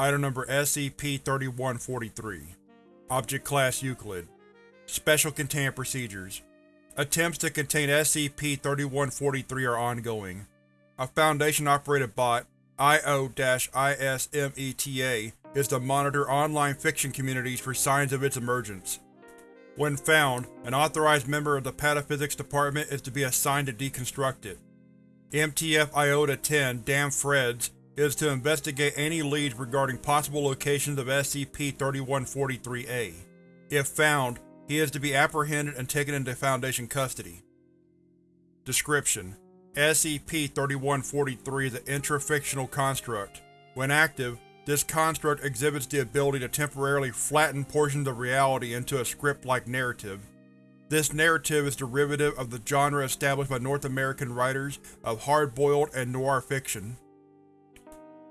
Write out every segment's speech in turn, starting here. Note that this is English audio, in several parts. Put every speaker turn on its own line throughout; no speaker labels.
Item number SCP-3143 Object Class Euclid Special Containment Procedures Attempts to contain SCP-3143 are ongoing. A Foundation-operated bot, IO-ISMETA, is to monitor online fiction communities for signs of its emergence. When found, an authorized member of the Pataphysics Department is to be assigned to deconstruct it. MTF Iota-10 Damn Freds is to investigate any leads regarding possible locations of SCP-3143-A. If found, he is to be apprehended and taken into Foundation custody. Description: SCP-3143 is an intrafictional construct. When active, this construct exhibits the ability to temporarily flatten portions of reality into a script-like narrative. This narrative is derivative of the genre established by North American writers of hard-boiled and noir fiction.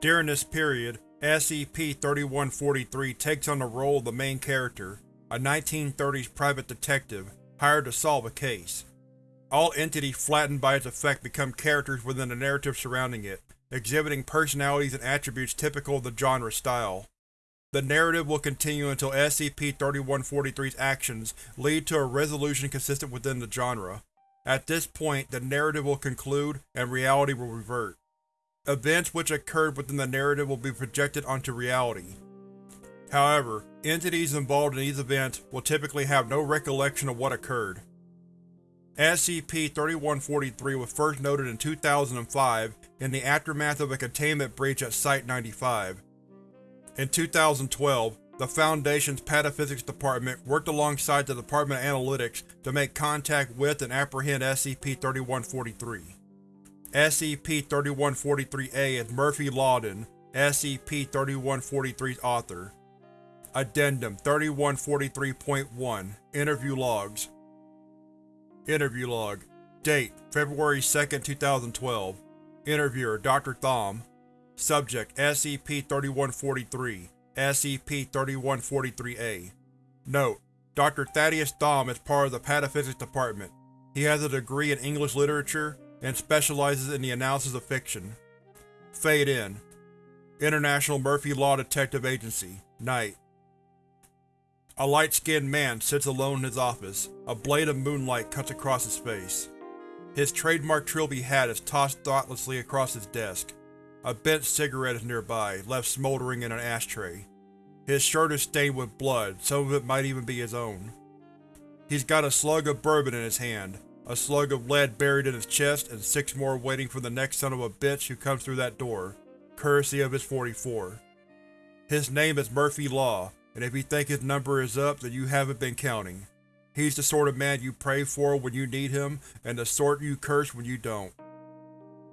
During this period, SCP-3143 takes on the role of the main character, a 1930s private detective hired to solve a case. All entities flattened by its effect become characters within the narrative surrounding it, exhibiting personalities and attributes typical of the genre style. The narrative will continue until SCP-3143's actions lead to a resolution consistent within the genre. At this point, the narrative will conclude and reality will revert. Events which occurred within the narrative will be projected onto reality. However, entities involved in these events will typically have no recollection of what occurred. SCP-3143 was first noted in 2005 in the aftermath of a containment breach at Site-95. In 2012, the Foundation's Pataphysics Department worked alongside the Department of Analytics to make contact with and apprehend SCP-3143. SCP-3143-A is Murphy Lawden, SCP-3143's author. Addendum 3143.1 Interview Logs Interview Log Date February 2, 2012 Interviewer Dr. Thom Subject SCP-3143 SCP-3143-A Note: Dr. Thaddeus Thom is part of the Pataphysics Department. He has a degree in English Literature and specializes in the analysis of fiction. Fade in International Murphy Law Detective Agency Night a light-skinned man sits alone in his office. A blade of moonlight cuts across his face. His trademark trilby hat is tossed thoughtlessly across his desk. A bent cigarette is nearby, left smoldering in an ashtray. His shirt is stained with blood, some of it might even be his own. He's got a slug of bourbon in his hand, a slug of lead buried in his chest, and six more waiting for the next son of a bitch who comes through that door, courtesy of his 44. His name is Murphy Law, and if you think his number is up, then you haven't been counting. He's the sort of man you pray for when you need him, and the sort you curse when you don't.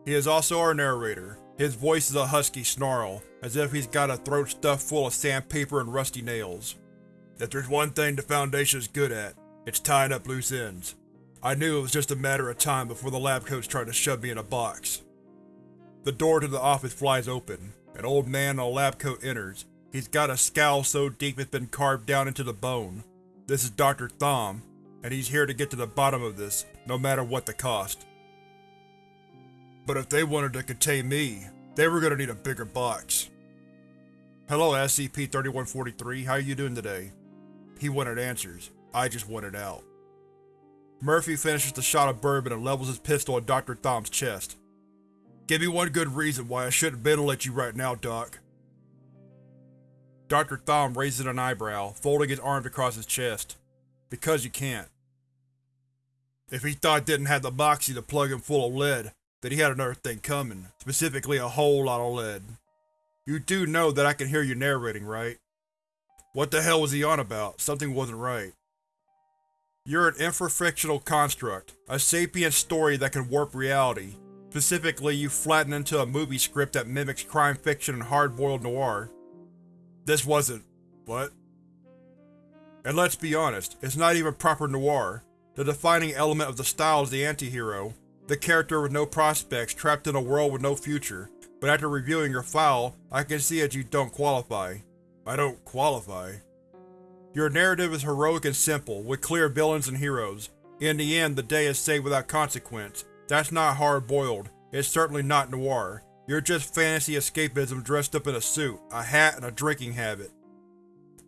He is also our narrator. His voice is a husky snarl, as if he's got a throat stuffed full of sandpaper and rusty nails. If there's one thing the Foundation is good at, it's tying up loose ends. I knew it was just a matter of time before the lab coats tried to shove me in a box. The door to the office flies open. An old man in a lab coat enters, He's got a scowl so deep it's been carved down into the bone. This is Dr. Thom, and he's here to get to the bottom of this, no matter what the cost. But if they wanted to contain me, they were gonna need a bigger box. Hello SCP-3143, how are you doing today? He wanted answers. I just wanted out. Murphy finishes the shot of bourbon and levels his pistol at Dr. Thom's chest. Give me one good reason why I shouldn't ventilate you right now, Doc. Dr. Thom raises an eyebrow, folding his arms across his chest. Because you can't. If he thought didn't have the moxie to plug him full of lead, then he had another thing coming, specifically a whole lot of lead. You do know that I can hear you narrating, right? What the hell was he on about? Something wasn't right. You're an intrafictional construct, a sapient story that can warp reality. Specifically, you flatten into a movie script that mimics crime fiction and hard-boiled noir. This wasn't… what? And let's be honest, it's not even proper noir. The defining element of the style is the anti-hero, the character with no prospects trapped in a world with no future, but after reviewing your file, I can see that you don't qualify. I don't qualify. Your narrative is heroic and simple, with clear villains and heroes. In the end, the day is saved without consequence. That's not hard-boiled. It's certainly not noir. You're just fantasy escapism dressed up in a suit, a hat, and a drinking habit.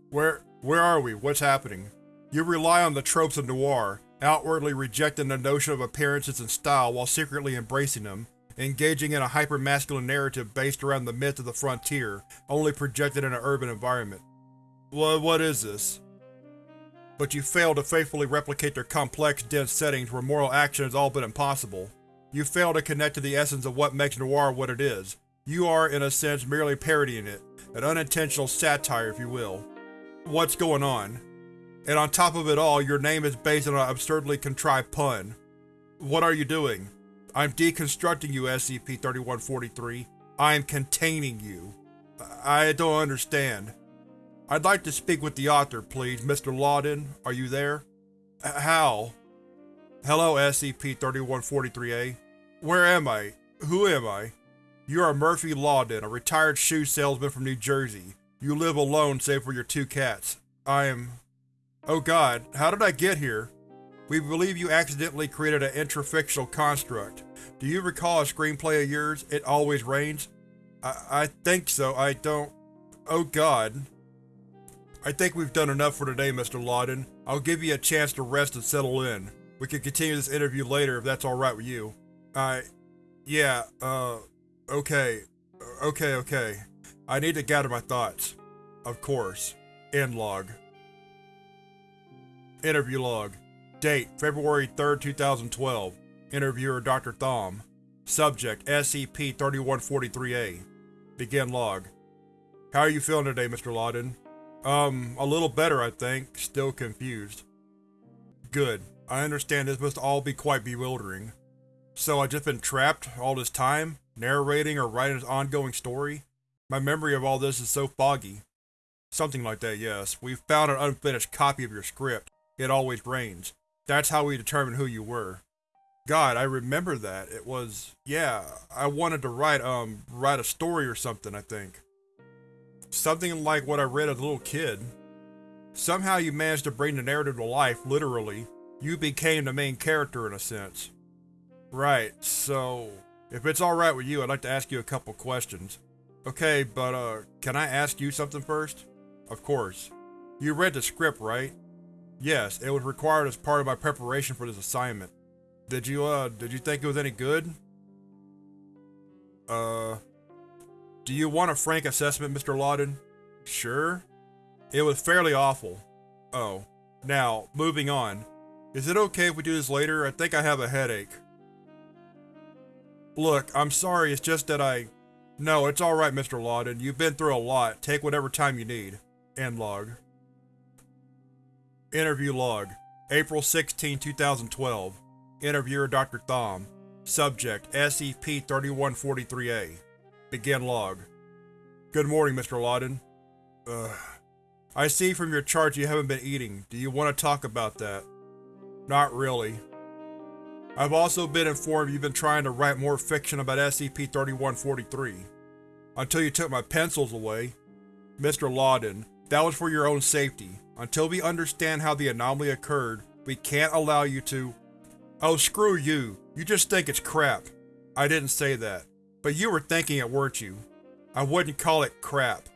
Where where are we? What's happening? You rely on the tropes of noir, outwardly rejecting the notion of appearances and style while secretly embracing them, engaging in a hyper-masculine narrative based around the myth of the frontier, only projected in an urban environment. What, what is this? But you fail to faithfully replicate their complex, dense settings where moral action is all but impossible. You fail to connect to the essence of what makes noir what it is. You are, in a sense, merely parodying it, an unintentional satire, if you will. What's going on? And on top of it all, your name is based on an absurdly contrived pun. What are you doing? I'm deconstructing you, SCP-3143. I am containing you. I don't understand. I'd like to speak with the author, please. Mr. Lawden, are you there? How? Hello, SCP-3143-A. Where am I? Who am I? You are Murphy Lawden, a retired shoe salesman from New Jersey. You live alone save for your two cats. I am… Oh god, how did I get here? We believe you accidentally created an intrafictional construct. Do you recall a screenplay of yours, It Always Rains? I, I think so, I don't… Oh god. I think we've done enough for today, Mr. Lawden. I'll give you a chance to rest and settle in. We can continue this interview later if that's alright with you. I… yeah, uh… okay. Okay, okay. I need to gather my thoughts. Of course. End log. Interview log. Date: February 3, 2012. Interviewer Dr. Thom. Subject: SCP-3143-A. Begin log. How are you feeling today, Mr. Lawden? Um, a little better, I think. Still confused. Good. I understand this must all be quite bewildering. So I've just been trapped all this time, narrating or writing this ongoing story? My memory of all this is so foggy. Something like that, yes. We found an unfinished copy of your script. It always rains. That's how we determined who you were. God, I remember that. It was… yeah, I wanted to write, um, write a story or something, I think. Something like what I read as a little kid. Somehow you managed to bring the narrative to life, literally. You became the main character in a sense. Right, so… If it's alright with you, I'd like to ask you a couple questions. Okay, but uh, can I ask you something first? Of course. You read the script, right? Yes, it was required as part of my preparation for this assignment. Did you, uh, did you think it was any good? Uh… Do you want a frank assessment, Mr. Lawden? Sure. It was fairly awful. Oh. Now, moving on. Is it okay if we do this later? I think I have a headache. Look, I'm sorry, it's just that I… No, it's alright, Mr. Lawden. You've been through a lot. Take whatever time you need. End log. Interview log. April 16, 2012. Interviewer Dr. Thom. Subject: SCP-3143-A. Begin log. Good morning, Mr. Lawden. Ugh. I see from your charts you haven't been eating. Do you want to talk about that? Not really. I've also been informed you've been trying to write more fiction about SCP-3143. Until you took my pencils away. Mr. Lawden, that was for your own safety. Until we understand how the anomaly occurred, we can't allow you to… Oh, screw you. You just think it's crap. I didn't say that. But you were thinking it, weren't you? I wouldn't call it crap.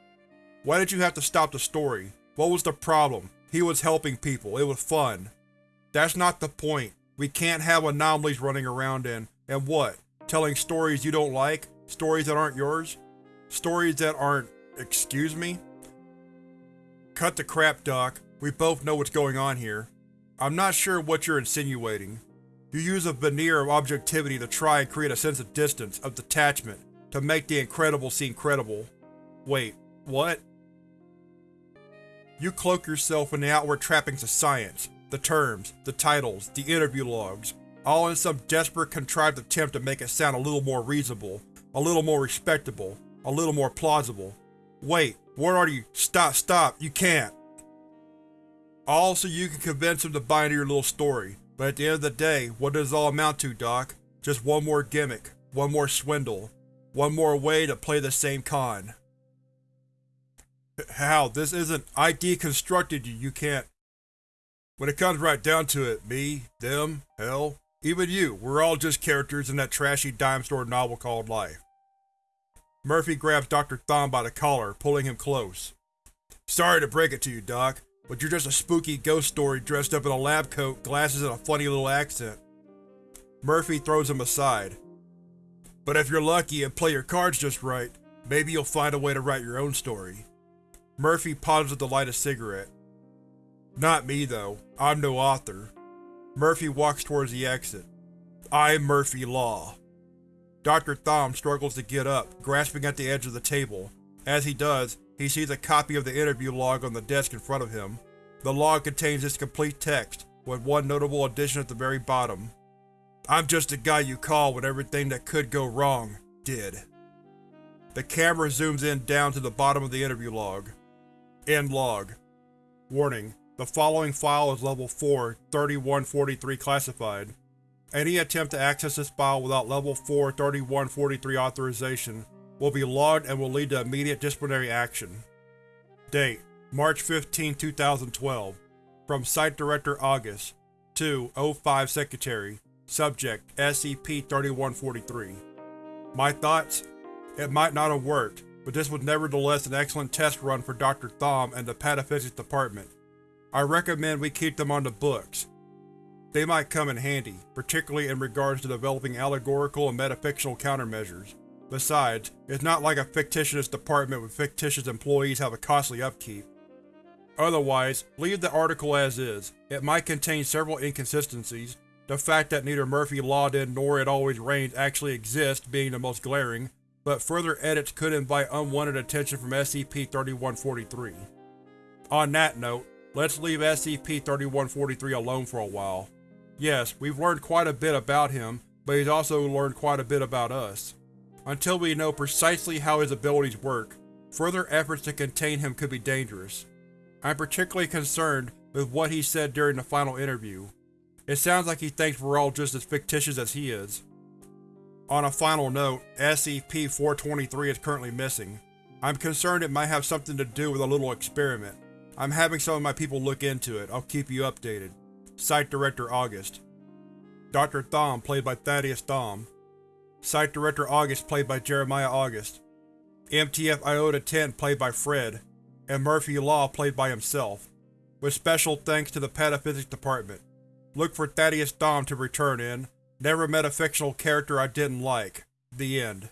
Why did you have to stop the story? What was the problem? He was helping people. It was fun. That's not the point. We can't have anomalies running around and… and what? Telling stories you don't like? Stories that aren't yours? Stories that aren't… excuse me? Cut the crap, Doc. We both know what's going on here. I'm not sure what you're insinuating. You use a veneer of objectivity to try and create a sense of distance, of detachment, to make the incredible seem credible. Wait, what? You cloak yourself in the outward trappings of science, the terms, the titles, the interview logs, all in some desperate contrived attempt to make it sound a little more reasonable, a little more respectable, a little more plausible. Wait, what are you? Stop, stop, you can't! All so you can convince him to buy into your little story, but at the end of the day, what does it all amount to, Doc? Just one more gimmick, one more swindle, one more way to play the same con. How? This isn't… I deconstructed you, you can't… When it comes right down to it, me, them, hell, even you, we're all just characters in that trashy dime store novel called life. Murphy grabs Dr. Thom by the collar, pulling him close. Sorry to break it to you, Doc, but you're just a spooky ghost story dressed up in a lab coat, glasses, and a funny little accent. Murphy throws him aside. But if you're lucky and play your cards just right, maybe you'll find a way to write your own story. Murphy pauses to light a cigarette. Not me, though. I'm no author. Murphy walks towards the exit. I'm Murphy Law. Dr. Thom struggles to get up, grasping at the edge of the table. As he does, he sees a copy of the interview log on the desk in front of him. The log contains its complete text, with one notable addition at the very bottom. I'm just a guy you call when everything that could go wrong, did. The camera zooms in down to the bottom of the interview log. End log. Warning: The following file is Level 4, 3143 classified. Any attempt to access this file without Level 4, 3143 authorization will be logged and will lead to immediate disciplinary action. Date: March 15, 2012 From Site Director August to O5 Secretary Subject: SCP-3143 My thoughts? It might not have worked, but this was nevertheless an excellent test run for Dr. Thom and the Pataphysics Department. I recommend we keep them on the books. They might come in handy, particularly in regards to developing allegorical and metafictional countermeasures. Besides, it's not like a fictitious department with fictitious employees have a costly upkeep. Otherwise, leave the article as is. It might contain several inconsistencies, the fact that neither Murphy Lawden nor It Always Rains actually exist being the most glaring, but further edits could invite unwanted attention from SCP-3143. On that note, let's leave SCP-3143 alone for a while. Yes, we've learned quite a bit about him, but he's also learned quite a bit about us. Until we know precisely how his abilities work, further efforts to contain him could be dangerous. I'm particularly concerned with what he said during the final interview. It sounds like he thinks we're all just as fictitious as he is. On a final note, SCP-423 is currently missing. I'm concerned it might have something to do with a little experiment. I'm having some of my people look into it. I'll keep you updated. Site Director August Dr. Thom, played by Thaddeus Thom Site Director August, played by Jeremiah August MTF Iota 10, played by Fred, and Murphy Law, played by himself, with special thanks to the Pataphysics Department. Look for Thaddeus Thom to return in Never met a fictional character I didn't like. The End.